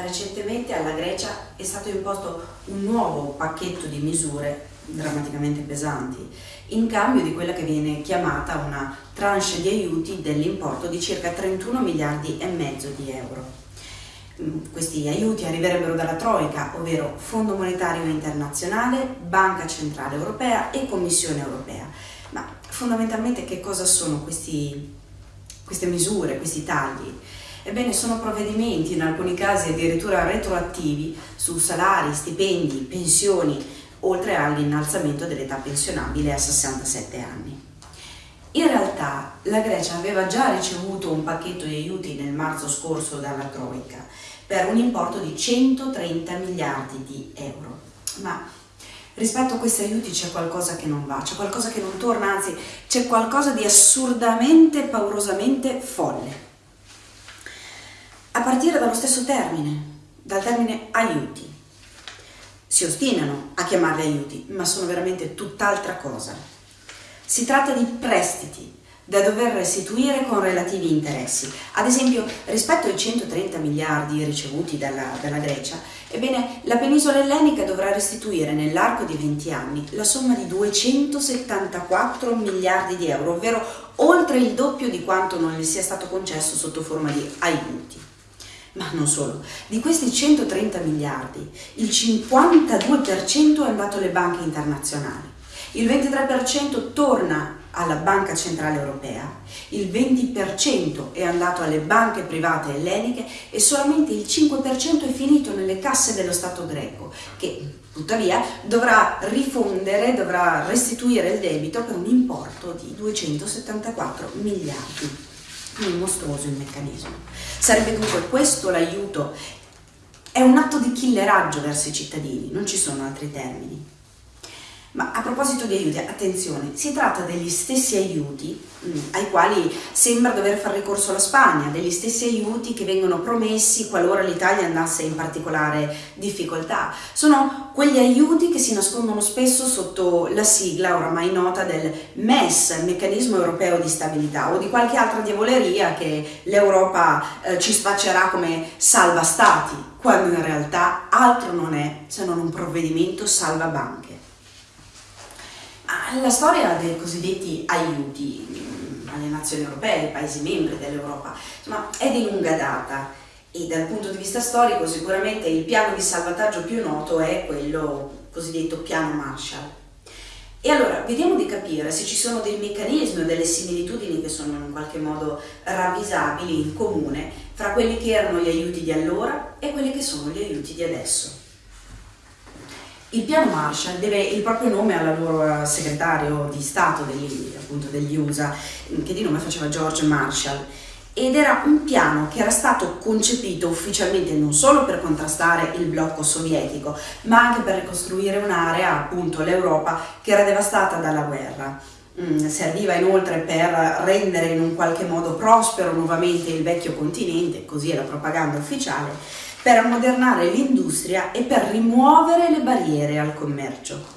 Recentemente alla Grecia è stato imposto un nuovo pacchetto di misure drammaticamente pesanti, in cambio di quella che viene chiamata una tranche di aiuti dell'importo di circa 31 miliardi e mezzo di euro. Mm, questi aiuti arriverebbero dalla Troica, ovvero Fondo Monetario Internazionale, Banca Centrale Europea e Commissione Europea. Ma fondamentalmente che cosa sono questi, queste misure, questi tagli? Ebbene, sono provvedimenti, in alcuni casi addirittura retroattivi, su salari, stipendi, pensioni, oltre all'innalzamento dell'età pensionabile a 67 anni. In realtà la Grecia aveva già ricevuto un pacchetto di aiuti nel marzo scorso dalla Troica per un importo di 130 miliardi di euro. Ma rispetto a questi aiuti c'è qualcosa che non va, c'è qualcosa che non torna, anzi c'è qualcosa di assurdamente, paurosamente folle partire dallo stesso termine, dal termine aiuti. Si ostinano a chiamarli aiuti, ma sono veramente tutt'altra cosa. Si tratta di prestiti da dover restituire con relativi interessi. Ad esempio, rispetto ai 130 miliardi ricevuti dalla, dalla Grecia, ebbene, la penisola ellenica dovrà restituire nell'arco di 20 anni la somma di 274 miliardi di euro, ovvero oltre il doppio di quanto non le sia stato concesso sotto forma di aiuti. Ma non solo, di questi 130 miliardi, il 52% è andato alle banche internazionali, il 23% torna alla Banca Centrale Europea, il 20% è andato alle banche private elleniche e solamente il 5% è finito nelle casse dello Stato greco, che tuttavia dovrà rifondere, dovrà restituire il debito per un importo di 274 miliardi è mostruoso il meccanismo. Sarebbe dunque questo l'aiuto, è un atto di killeraggio verso i cittadini, non ci sono altri termini. A proposito di aiuti, attenzione, si tratta degli stessi aiuti mh, mm, ai quali sembra dover fare ricorso la Spagna, degli stessi aiuti che vengono promessi qualora l'Italia andasse in particolare difficoltà. Sono quegli aiuti che si nascondono spesso sotto la sigla oramai nota del MES, Meccanismo Europeo di Stabilità, o di qualche altra diavoleria che l'Europa eh, ci spaccerà come salva stati, quando in realtà altro non è se non un provvedimento salva banche. La storia dei cosiddetti aiuti mm, alle nazioni europee, ai paesi membri dell'Europa, è di lunga data e dal punto di vista storico sicuramente il piano di salvataggio più noto è quello cosiddetto piano Marshall. E allora vediamo di capire se ci sono dei meccanismi o delle similitudini che sono in qualche modo ravvisabili in comune fra quelli che erano gli aiuti di allora e quelli che sono gli aiuti di adesso. Il piano Marshall deve il proprio nome al loro segretario di Stato degli, appunto, degli USA, che di nome faceva George Marshall, ed era un piano che era stato concepito ufficialmente non solo per contrastare il blocco sovietico, ma anche per ricostruire un'area, appunto l'Europa, che era devastata dalla guerra. Mm, serviva inoltre per rendere in un qualche modo prospero nuovamente il vecchio continente, così è la propaganda ufficiale, per ammodernare l'industria e per rimuovere le barriere al commercio.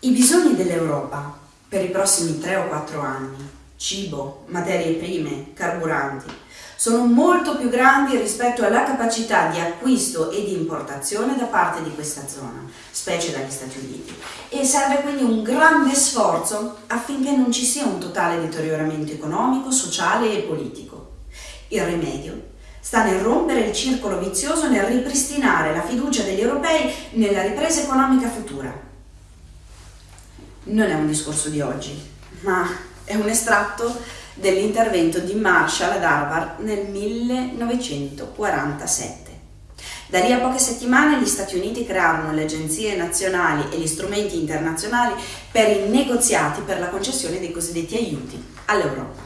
I bisogni dell'Europa per i prossimi 3 o 4 anni, cibo, materie prime, carburanti, sono molto più grandi rispetto alla capacità di acquisto e di importazione da parte di questa zona, specie dagli Stati Uniti, e serve quindi un grande sforzo affinché non ci sia un totale deterioramento economico, sociale e politico. Il rimedio sta nel rompere il circolo vizioso, nel ripristinare la fiducia degli europei nella ripresa economica futura. Non è un discorso di oggi, ma è un estratto dell'intervento di Marshall ad Harvard nel 1947. Da lì a poche settimane gli Stati Uniti crearono le agenzie nazionali e gli strumenti internazionali per i negoziati per la concessione dei cosiddetti aiuti all'Europa.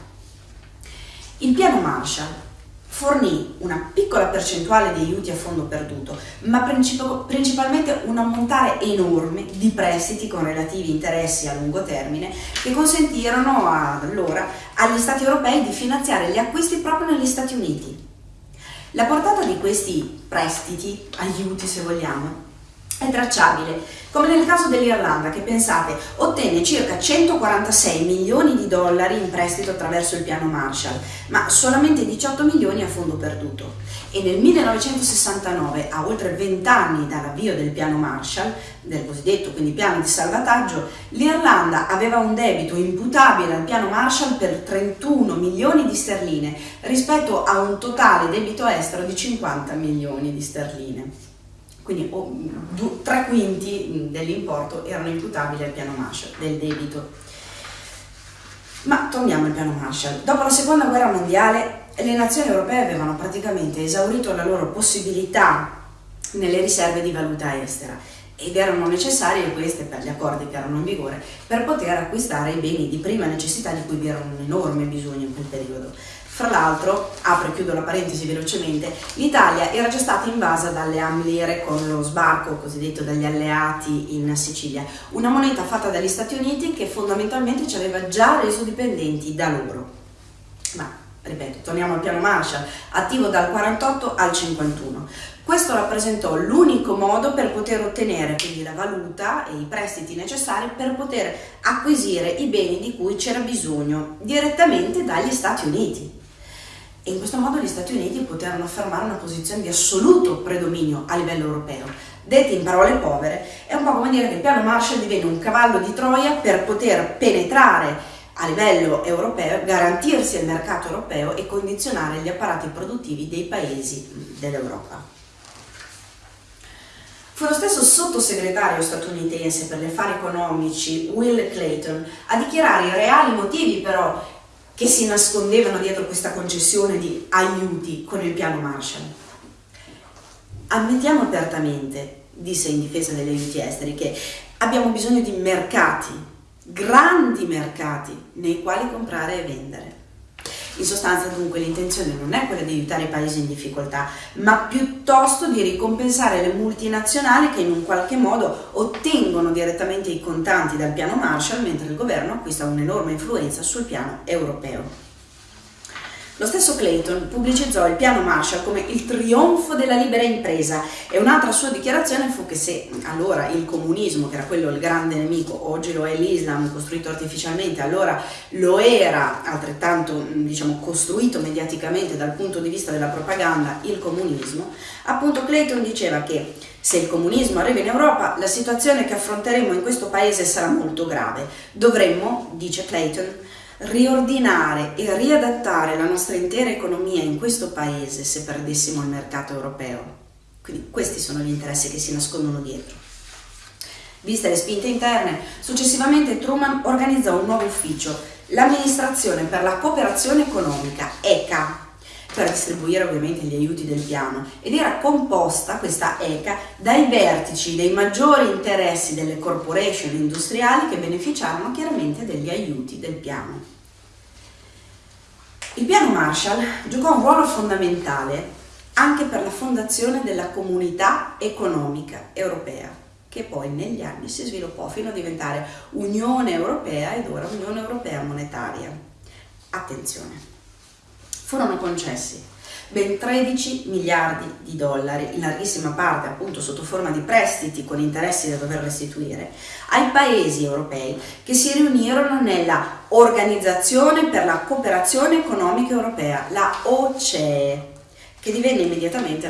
Il piano Marshall fornì una piccola percentuale di aiuti a fondo perduto, ma principalmente un ammontare enorme di prestiti con relativi interessi a lungo termine che consentirono allora agli Stati europei di finanziare gli acquisti proprio negli Stati Uniti. La portata di questi prestiti, aiuti se vogliamo, è tracciabile, come nel caso dell'Irlanda che pensate ottenne circa 146 milioni di dollari in prestito attraverso il piano Marshall, ma solamente 18 milioni a fondo perduto. E nel 1969, a oltre 20 anni dall'avvio del piano Marshall, del cosiddetto quindi piano di salvataggio, l'Irlanda aveva un debito imputabile al piano Marshall per 31 milioni di sterline rispetto a un totale debito estero di 50 milioni di sterline quindi oh, due, tre quinti dell'importo erano imputabili al piano Marshall, del debito. Ma torniamo al piano Marshall. Dopo la seconda guerra mondiale le nazioni europee avevano praticamente esaurito la loro possibilità nelle riserve di valuta estera ed erano necessarie queste per gli accordi che erano in vigore per poter acquistare i beni di prima necessità di cui vi era un enorme bisogno in quel periodo. Fra l'altro, apro e chiudo la parentesi velocemente, l'Italia era già stata invasa dalle Amlire con lo sbarco cosiddetto dagli alleati in Sicilia, una moneta fatta dagli Stati Uniti che fondamentalmente ci aveva già reso dipendenti da loro. Ma, ripeto, torniamo al piano Marshall, attivo dal 48 al 51. Questo rappresentò l'unico modo per poter ottenere quindi la valuta e i prestiti necessari per poter acquisire i beni di cui c'era bisogno direttamente dagli Stati Uniti e in questo modo gli Stati Uniti poterono affermare una posizione di assoluto predominio a livello europeo. Detto in parole povere, è un po' come dire che il piano Marshall divenne un cavallo di Troia per poter penetrare a livello europeo, garantirsi il mercato europeo e condizionare gli apparati produttivi dei paesi dell'Europa. Fu lo stesso sottosegretario statunitense per gli affari economici Will Clayton a dichiarare i reali motivi però che si nascondevano dietro questa concessione di aiuti con il piano Marshall. Ammettiamo apertamente, disse in difesa degli aiuti esteri, che abbiamo bisogno di mercati, grandi mercati, nei quali comprare e vendere. In sostanza dunque l'intenzione non è quella di aiutare i paesi in difficoltà, ma piuttosto di ricompensare le multinazionali che in un qualche modo ottengono direttamente i contanti dal piano Marshall mentre il governo acquista un'enorme influenza sul piano europeo. Lo stesso Clayton pubblicizzò il piano Marshall come il trionfo della libera impresa e un'altra sua dichiarazione fu che se allora il comunismo, che era quello il grande nemico, oggi lo è l'Islam costruito artificialmente, allora lo era altrettanto diciamo, costruito mediaticamente dal punto di vista della propaganda il comunismo, appunto Clayton diceva che se il comunismo arriva in Europa, la situazione che affronteremo in questo paese sarà molto grave. Dovremmo, dice Clayton, riordinare e riadattare la nostra intera economia in questo paese se perdessimo il mercato europeo. Quindi questi sono gli interessi che si nascondono dietro. Viste le spinte interne, successivamente Truman organizzò un nuovo ufficio, l'Amministrazione per la Cooperazione Economica, ECA, per distribuire ovviamente gli aiuti del piano ed era composta questa ECA dai vertici dei maggiori interessi delle corporation industriali che beneficiarono chiaramente degli aiuti del piano. Il piano Marshall giocò un ruolo fondamentale anche per la fondazione della comunità economica europea, che poi negli anni si sviluppò fino a diventare Unione Europea ed ora Unione Europea Monetaria. Attenzione, furono concessi ben 13 miliardi di dollari, in larghissima parte appunto sotto forma di prestiti con interessi da dover restituire, ai paesi europei che si riunirono nella Organizzazione per la Cooperazione Economica Europea, la OCE, che divenne immediatamente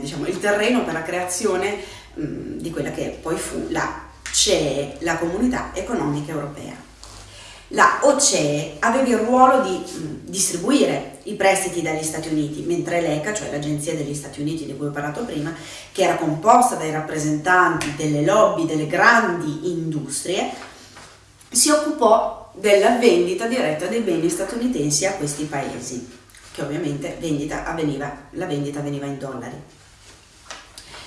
diciamo, il terreno per la creazione mh, di quella che poi fu la CE, la Comunità Economica Europea la OCE aveva il ruolo di distribuire i prestiti dagli Stati Uniti, mentre l'ECA, cioè l'Agenzia degli Stati Uniti di cui ho parlato prima, che era composta dai rappresentanti delle lobby delle grandi industrie, si occupò della vendita diretta dei beni statunitensi a questi paesi, che ovviamente vendita avveniva, la vendita avveniva in dollari.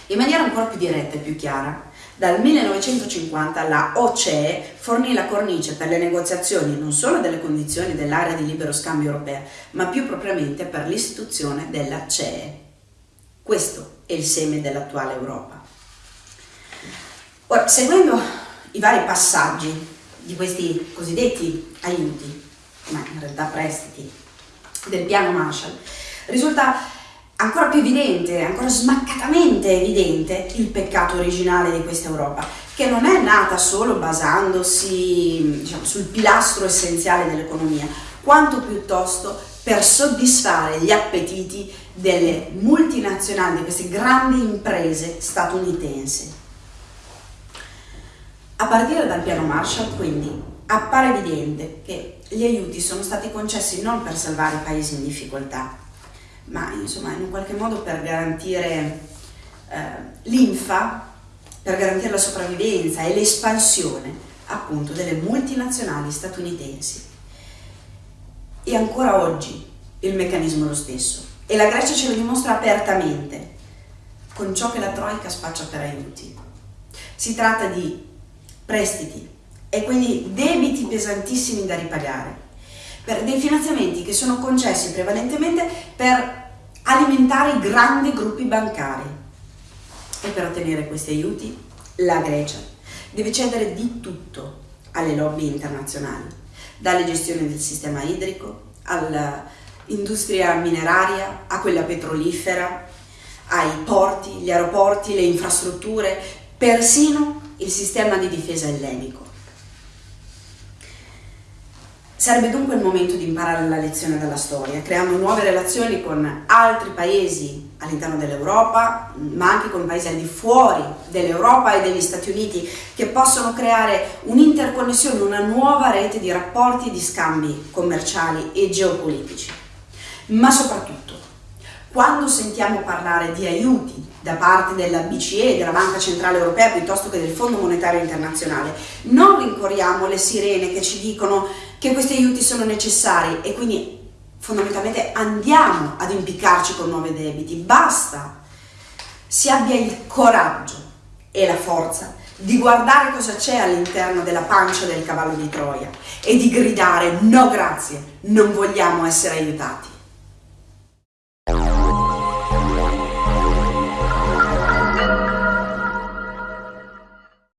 In maniera ancora più diretta e più chiara, dal 1950 la OCE fornì la cornice per le negoziazioni non solo delle condizioni dell'area di libero scambio europea, ma più propriamente per l'istituzione della CE. Questo è il seme dell'attuale Europa. Ora, seguendo i vari passaggi di questi cosiddetti aiuti, ma in realtà prestiti, del piano Marshall, risulta ancora più evidente, ancora smaccatamente evidente il peccato originale di questa Europa, che non è nata solo basandosi diciamo, sul pilastro essenziale dell'economia, quanto piuttosto per soddisfare gli appetiti delle multinazionali, di queste grandi imprese statunitensi. A partire dal piano Marshall, quindi, appare evidente che gli aiuti sono stati concessi non per salvare i paesi in difficoltà, ma insomma in un qualche modo per garantire eh, l'infa, per garantire la sopravvivenza e l'espansione appunto delle multinazionali statunitensi. E ancora oggi il meccanismo è lo stesso e la Grecia ce lo dimostra apertamente con ciò che la Troica spaccia per aiuti. Si tratta di prestiti e quindi debiti pesantissimi da ripagare, per dei finanziamenti che sono concessi prevalentemente per alimentare grandi gruppi bancari. E per ottenere questi aiuti la Grecia deve cedere di tutto alle lobby internazionali, dalle gestioni del sistema idrico all'industria mineraria, a quella petrolifera, ai porti, gli aeroporti, le infrastrutture, persino il sistema di difesa ellenico. Sarebbe dunque il momento di imparare la lezione dalla storia, creando nuove relazioni con altri paesi all'interno dell'Europa, ma anche con paesi al di fuori dell'Europa e degli Stati Uniti, che possono creare un'interconnessione, una nuova rete di rapporti e di scambi commerciali e geopolitici. Ma soprattutto, quando sentiamo parlare di aiuti da parte della BCE, della Banca Centrale Europea, piuttosto che del Fondo Monetario Internazionale, non rincorriamo le sirene che ci dicono che questi aiuti sono necessari e quindi fondamentalmente andiamo ad impiccarci con nuovi debiti. Basta si abbia il coraggio e la forza di guardare cosa c'è all'interno della pancia del cavallo di Troia e di gridare no grazie, non vogliamo essere aiutati.